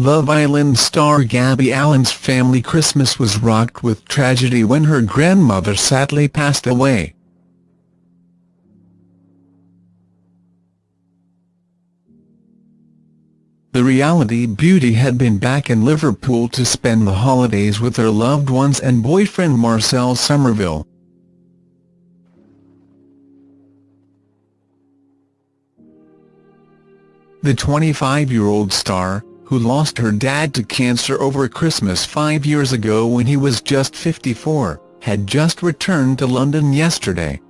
Love Island star Gabby Allen's family Christmas was rocked with tragedy when her grandmother sadly passed away. The reality beauty had been back in Liverpool to spend the holidays with her loved ones and boyfriend Marcel Somerville. The 25-year-old star, who lost her dad to cancer over Christmas five years ago when he was just 54, had just returned to London yesterday.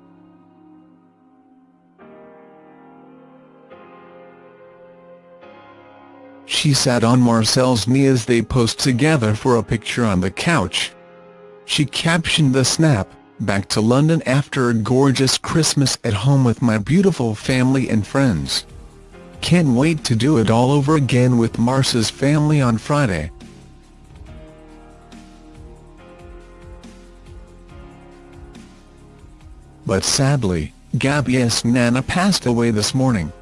She sat on Marcel's knee as they posed together for a picture on the couch. She captioned the snap, back to London after a gorgeous Christmas at home with my beautiful family and friends. Can't wait to do it all over again with Marce's family on Friday. But sadly, Gabby's Nana passed away this morning.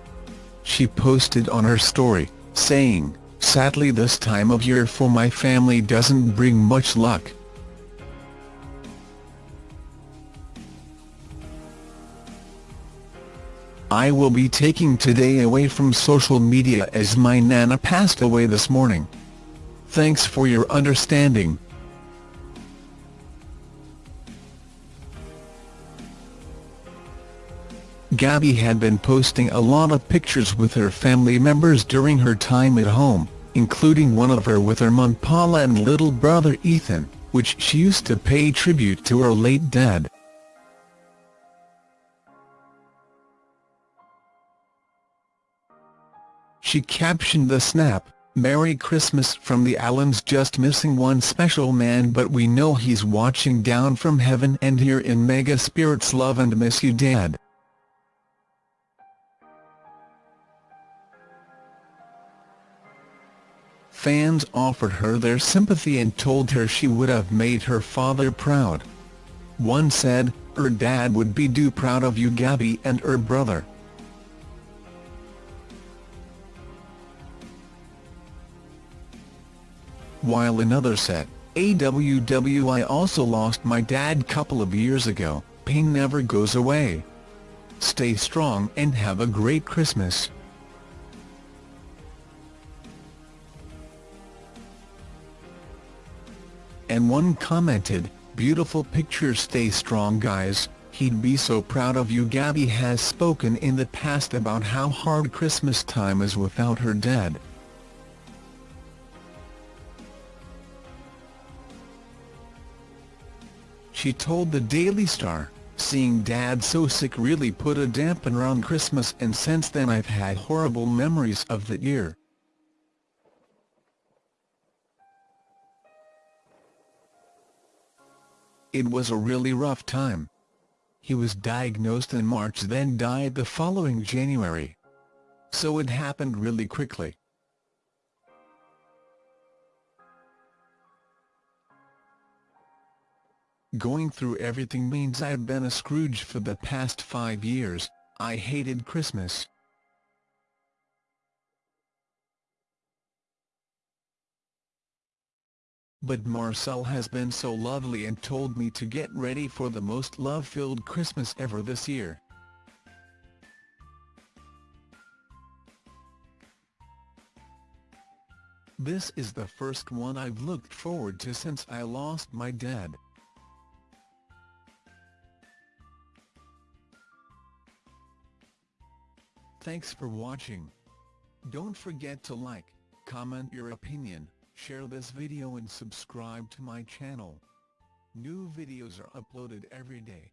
She posted on her story, saying, Sadly this time of year for my family doesn't bring much luck. I will be taking today away from social media as my nana passed away this morning. Thanks for your understanding. Gabby had been posting a lot of pictures with her family members during her time at home, including one of her with her mum Paula and little brother Ethan, which she used to pay tribute to her late dad. She captioned the snap, Merry Christmas from the Allens just missing one special man but we know he's watching down from heaven and here in mega spirits love and miss you dad. Fans offered her their sympathy and told her she would have made her father proud. One said, her dad would be do proud of you Gabby and her brother. While another said, AWWI also lost my dad couple of years ago, pain never goes away. Stay strong and have a great Christmas. And one commented, beautiful picture stay strong guys, he'd be so proud of you Gabby has spoken in the past about how hard Christmas time is without her dad. She told the Daily Star, seeing Dad so sick really put a dampener on Christmas and since then I've had horrible memories of that year. It was a really rough time. He was diagnosed in March then died the following January. So it happened really quickly. Going through everything means I've been a Scrooge for the past five years, I hated Christmas. But Marcel has been so lovely and told me to get ready for the most love-filled Christmas ever this year. This is the first one I've looked forward to since I lost my dad. Thanks for watching. Don't forget to like, comment your opinion, share this video and subscribe to my channel. New videos are uploaded every day.